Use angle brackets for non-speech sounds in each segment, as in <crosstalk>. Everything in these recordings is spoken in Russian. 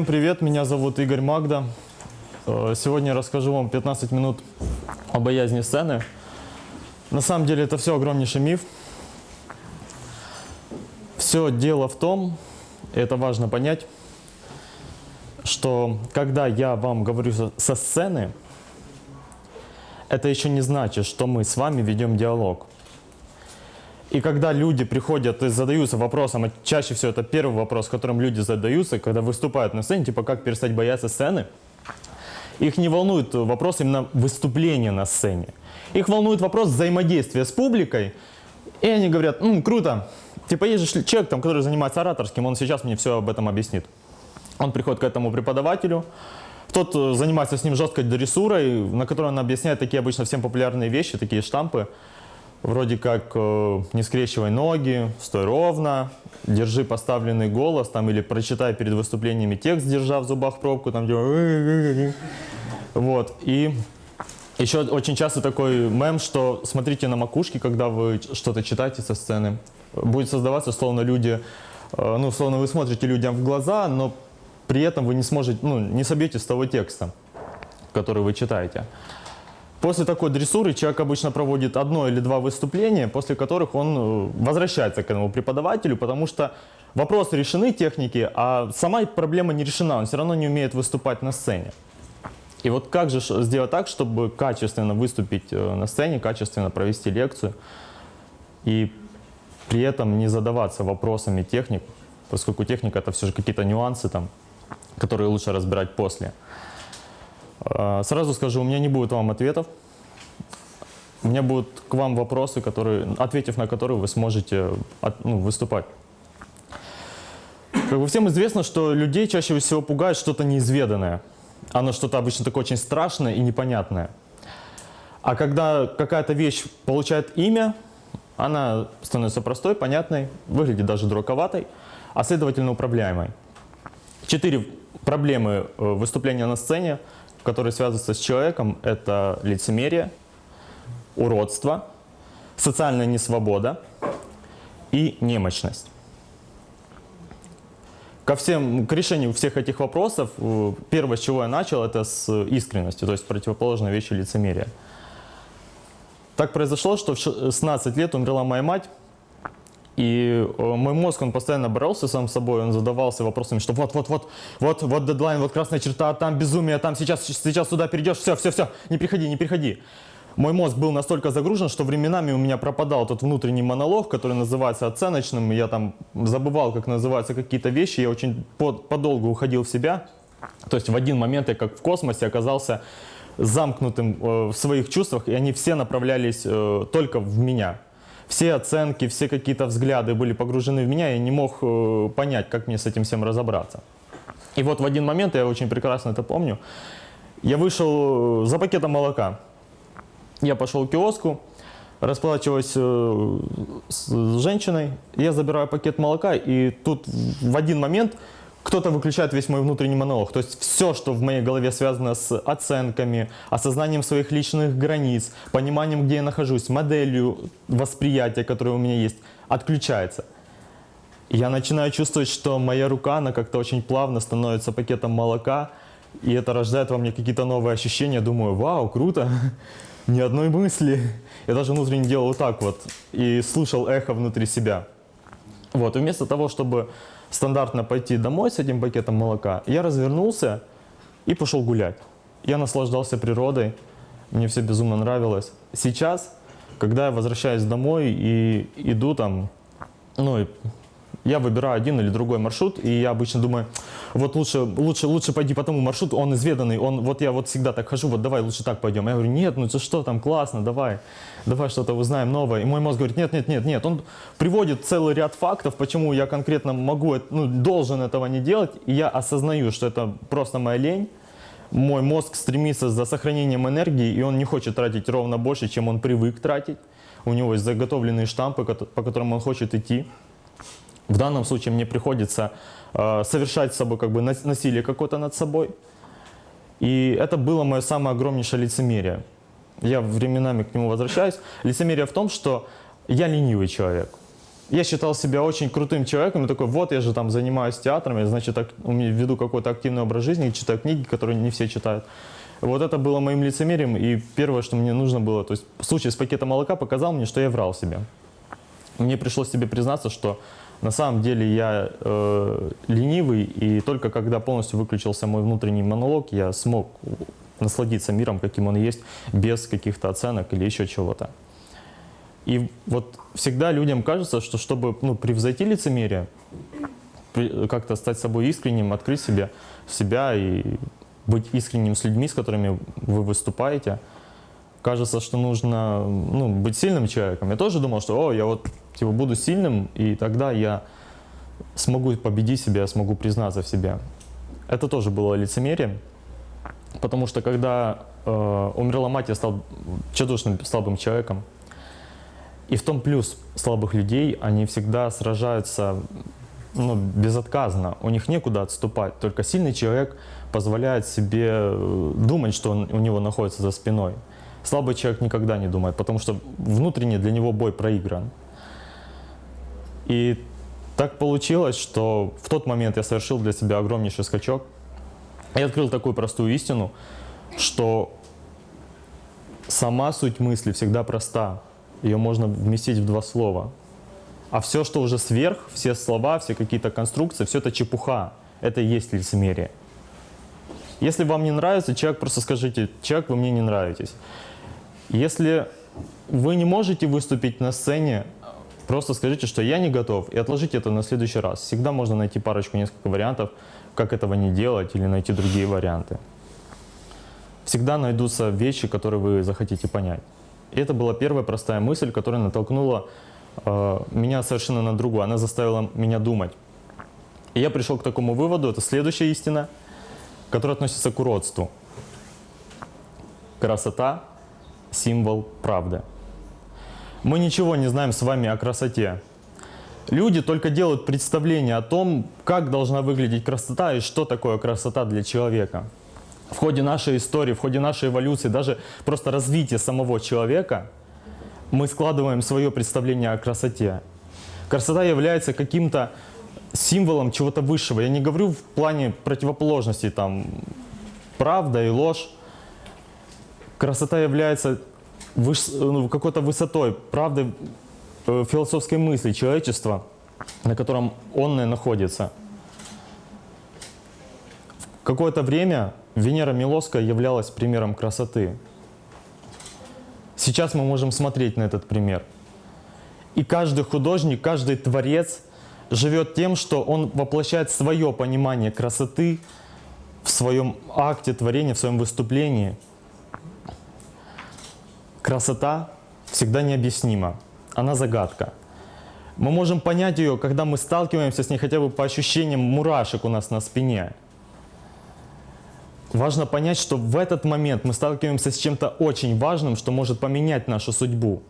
Всем привет, меня зовут Игорь Магда. Э, Сегодня я расскажу вам 15 минут о боязни сцены. На самом деле это все огромнейший миф. Все дело в том, это важно понять, что когда я вам говорю со сцены, это еще не значит, что мы с вами ведем диалог. И когда люди приходят и задаются вопросом, а чаще всего это первый вопрос, которым люди задаются, когда выступают на сцене, типа как перестать бояться сцены, их не волнует вопрос именно выступления на сцене. Их волнует вопрос взаимодействия с публикой, и они говорят, «М, круто, типа есть же человек, там, который занимается ораторским, он сейчас мне все об этом объяснит. Он приходит к этому преподавателю, тот э, занимается с ним жесткой дрессурой, на которой он объясняет такие обычно всем популярные вещи, такие штампы, вроде как э, не скрещивай ноги, стой ровно, держи поставленный голос, там, или прочитай перед выступлениями текст, держа в зубах пробку, там, где... Вот, и еще очень часто такой мем, что смотрите на макушки, когда вы что-то читаете со сцены. Будет создаваться, словно люди, э, ну, словно вы смотрите людям в глаза, но при этом вы не сможете, ну, не собьете с того текста, который вы читаете. После такой дрессуры человек обычно проводит одно или два выступления, после которых он э, возвращается к этому преподавателю, потому что вопросы решены техники, а сама проблема не решена, он все равно не умеет выступать на сцене. И вот как же сделать так, чтобы качественно выступить э, на сцене, качественно провести лекцию и при этом не задаваться вопросами техник, поскольку техника это все же какие-то нюансы там, которые лучше разбирать после. Э, Сразу скажу, у меня не будет вам ответов. У меня будут к вам вопросы, которые, ответив на которые вы сможете от- ну, выступать. Как бы всем известно, что людей чаще всего пугает что-то неизведанное. Оно что-то обычно такое очень страшное и непонятное. А когда какая-то вещь получает имя, она становится простой, понятной, выглядит даже дураковатой, а следовательно управляемой. Четыре проблемы э, выступления на сцене, которые связываются с человеком, это лицемерие, уродство, социальная несвобода и немощность. Ко всем, к решению всех этих вопросов, э, первое, с чего я начал, это с искренности, то есть противоположной вещи лицемерия. Так произошло, что в 16 лет умерла моя мать, и э, мой мозг, он постоянно боролся сам с собой, он задавался вопросами, что вот-вот-вот, вот, вот дедлайн, вот красная черта, там безумие, там сейчас, сейчас сюда перейдешь, все, все, все, не приходи, не приходи. Мой мозг был настолько загружен, что временами у меня пропадал тот внутренний монолог, который называется оценочным. Я там забывал, как называются какие-то вещи, я очень по- подолгу уходил в себя. То есть в один момент я как в космосе оказался замкнутым э, в своих чувствах, и они все направлялись э, только в меня. Все оценки, все какие-то взгляды были погружены в меня, и не мог э, понять, как мне с этим всем разобраться. И вот в один момент, я очень прекрасно это помню, я вышел э, за пакетом молока. Я пошел к киоску, расплачиваюсь э, с женщиной, я забираю пакет молока, и тут в один момент кто-то выключает весь мой внутренний монолог. То есть все, что в моей голове связано с оценками, осознанием своих личных границ, пониманием, где я нахожусь, моделью восприятия, которое у меня есть, отключается. Я начинаю чувствовать, что моя рука, она как-то очень плавно становится пакетом молока, и это рождает во мне какие-то новые ощущения. Думаю, вау, круто, <laughs> ни одной мысли. Я даже внутренне делал вот так вот и слушал эхо внутри себя. Вот, и вместо того, чтобы стандартно пойти домой с этим пакетом молока, я развернулся и пошел гулять. Я наслаждался природой, мне все безумно нравилось. Сейчас, когда я возвращаюсь домой и иду там, ну, я выбираю один или другой маршрут, и я обычно думаю, вот лучше, лучше, лучше пойди по тому маршруту, он изведанный, он, вот я вот всегда так хожу, вот давай лучше так пойдем. Я говорю, нет, ну это что там, классно, давай, давай что-то узнаем новое. И мой мозг говорит, нет, нет, нет, нет. Он приводит целый ряд фактов, почему я конкретно могу, ну, должен этого не делать, и я осознаю, что это просто моя лень, мой мозг стремится за сохранением энергии, и он не хочет тратить ровно больше, чем он привык тратить. У него есть заготовленные штампы, по которым он хочет идти. В данном случае мне приходится э, совершать с собой как бы нас- насилие какое-то над собой. И это было мое самое огромнейшее лицемерие. Я временами к нему возвращаюсь. Лицемерие в том, что я ленивый человек. я считал себя очень крутым человеком, и такой, вот я же там занимаюсь театром, я, значит, так, веду какой-то активный образ жизни, читаю книги, которые не все читают. Вот это было моим лицемерием, и первое, что мне нужно было, то есть случай с пакетом молока показал мне, что я врал себе. Мне пришлось себе признаться, что на самом деле я э, ленивый, и только когда полностью выключился мой внутренний монолог, я смог насладиться миром, каким он есть, без каких-то оценок или еще чего-то. И вот всегда людям кажется, что чтобы ну, превзойти лицемерие, как-то стать собой искренним, открыть себе, себя и быть искренним с людьми, с которыми вы выступаете, кажется, что нужно ну, быть сильным человеком. Я тоже думал, что о, я вот типа, буду сильным, и тогда я смогу победить себя, смогу признаться в себе. Это тоже было лицемерие, потому что когда э, умерла мать, я стал чудушным слабым человеком. И в том плюс слабых людей, они всегда сражаются ну, безотказно, у них некуда отступать. Только сильный человек позволяет себе э, думать, что он, у него находится за спиной. Слабый человек никогда не думает, потому что внутренне для него бой проигран. И так получилось, что в тот момент я совершил для себя огромнейший скачок. Я открыл такую простую истину, что сама суть мысли всегда проста ее можно вместить в два слова. А все, что уже сверх, все слова, все какие-то конструкции, все это чепуха. Это и есть лицемерие. Если вам не нравится человек, просто скажите, человек, вы мне не нравитесь. Если вы не можете выступить на сцене, просто скажите, что я не готов, и отложите это на следующий раз. Всегда можно найти парочку, несколько вариантов, как этого не делать, или найти другие варианты. Всегда найдутся вещи, которые вы захотите понять. И это была первая простая мысль, которая натолкнула э, меня совершенно на другую. Она заставила меня думать. И я пришел к такому выводу, это следующая истина, которая относится к уродству. Красота – символ правды. Мы ничего не знаем с вами о красоте. Люди только делают представление о том, как должна выглядеть красота и что такое красота для человека в ходе нашей истории, в ходе нашей эволюции, даже просто развития самого человека, мы складываем свое представление о красоте. Красота является каким-то символом чего-то высшего. Я не говорю в плане противоположности, там, правда и ложь. Красота является выш... ну, какой-то высотой, правды э, философской мысли человечества, на котором он находится. В какое-то время Венера Милоская являлась примером красоты. Сейчас мы можем смотреть на этот пример. И каждый художник, каждый творец живет тем, что он воплощает свое понимание красоты в своем акте творения, в своем выступлении. Красота всегда необъяснима, она загадка. Мы можем понять ее, когда мы сталкиваемся с ней хотя бы по ощущениям мурашек у нас на спине – Важно понять, что в этот момент мы сталкиваемся с чем-то очень важным, что может поменять нашу судьбу.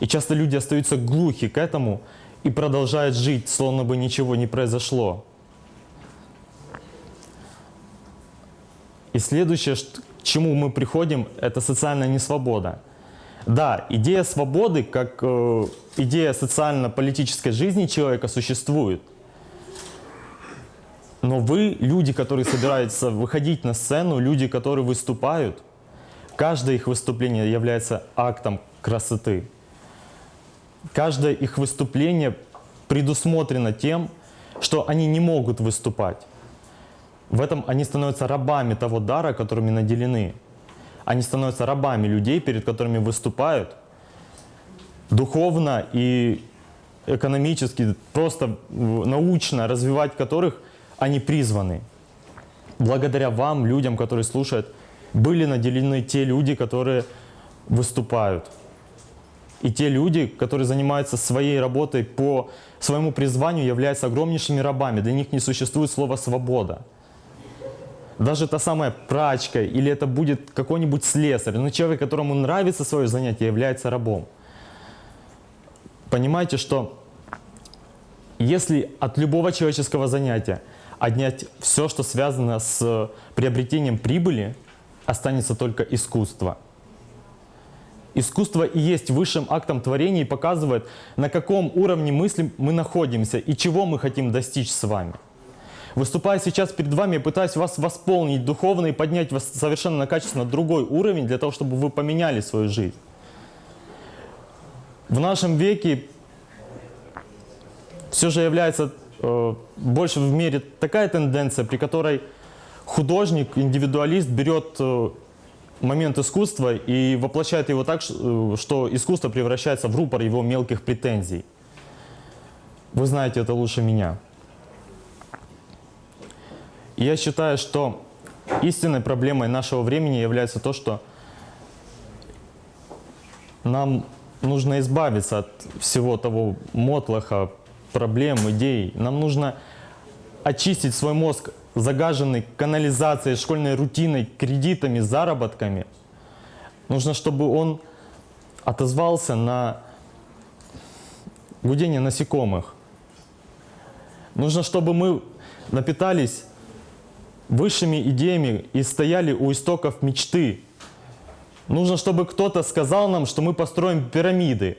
И часто люди остаются глухи к этому и продолжают жить, словно бы ничего не произошло. И следующее, к чему мы приходим, это социальная несвобода. Да, идея свободы, как э, идея социально-политической жизни человека существует – но вы, люди, которые собираются выходить на сцену, люди, которые выступают, каждое их выступление является актом красоты. Каждое их выступление предусмотрено тем, что они не могут выступать. В этом они становятся рабами того дара, которыми наделены. Они становятся рабами людей, перед которыми выступают, духовно и экономически, просто научно развивать которых – они призваны. Благодаря вам, людям, которые слушают, были наделены те люди, которые выступают. И те люди, которые занимаются своей работой по своему призванию, являются огромнейшими рабами. Для них не существует слова «свобода». Даже та самая прачка или это будет какой-нибудь слесарь, но человек, которому нравится свое занятие, является рабом. Понимаете, что если от любого человеческого занятия отнять все, что связано с приобретением прибыли, останется только искусство. Искусство и есть высшим актом творения и показывает, на каком уровне мысли мы находимся и чего мы хотим достичь с вами. Выступая сейчас перед вами, я пытаюсь вас восполнить духовно и поднять вас совершенно на качественно другой уровень, для того, чтобы вы поменяли свою жизнь. В нашем веке все же является э, больше в мире такая тенденция, при которой художник, индивидуалист берет э, момент искусства и воплощает его так, э, что искусство превращается в рупор его мелких претензий. Вы знаете это лучше меня. Я считаю, что истинной проблемой нашего времени является то, что нам нужно избавиться от всего того мотлоха, проблем, идей. Нам нужно очистить свой мозг, загаженный канализацией, школьной рутиной, кредитами, заработками. Нужно, чтобы он отозвался на гудение насекомых. Нужно, чтобы мы напитались высшими идеями и стояли у истоков мечты. Нужно, чтобы кто-то сказал нам, что мы построим пирамиды.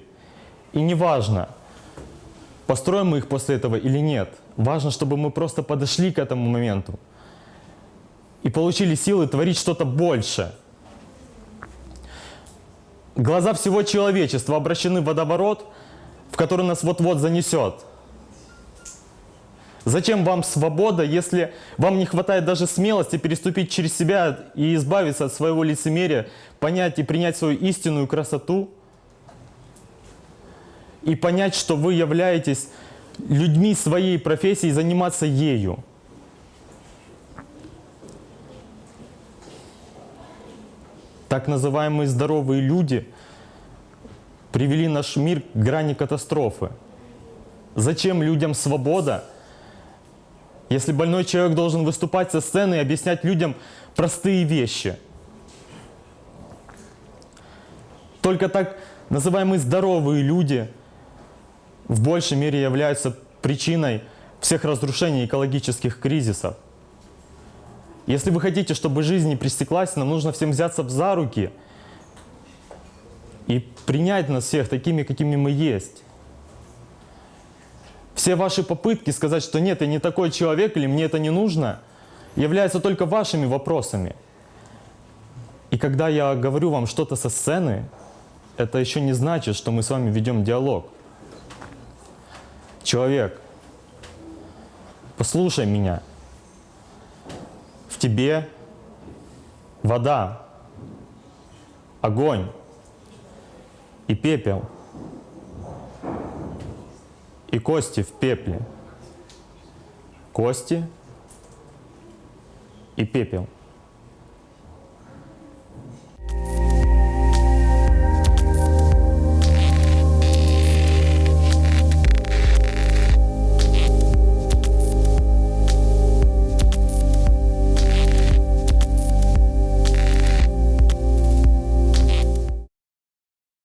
И неважно, построим мы их после этого или нет. Важно, чтобы мы просто подошли к этому моменту и получили силы творить что-то больше. Глаза всего человечества обращены в водоворот, в который нас вот-вот занесет. Зачем вам свобода, если вам не хватает даже смелости переступить через себя и избавиться от своего лицемерия, понять и принять свою истинную красоту? И понять, что вы являетесь людьми своей профессии и заниматься ею. Так называемые здоровые люди привели наш мир к грани катастрофы. Зачем людям свобода, если больной человек должен выступать со сцены и объяснять людям простые вещи? Только так называемые здоровые люди в большей мере являются причиной всех разрушений экологических кризисов. Если вы хотите, чтобы жизнь не пресеклась, нам нужно всем взяться за руки и принять нас всех такими, какими мы есть. Все ваши попытки сказать, что нет, я не такой человек или мне это не нужно, являются только вашими вопросами. И когда я говорю вам что-то со сцены, это еще не значит, что мы с вами ведем диалог. Человек, послушай меня. В тебе вода, огонь и пепел, и кости в пепле, кости и пепел.